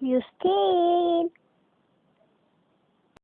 You scared?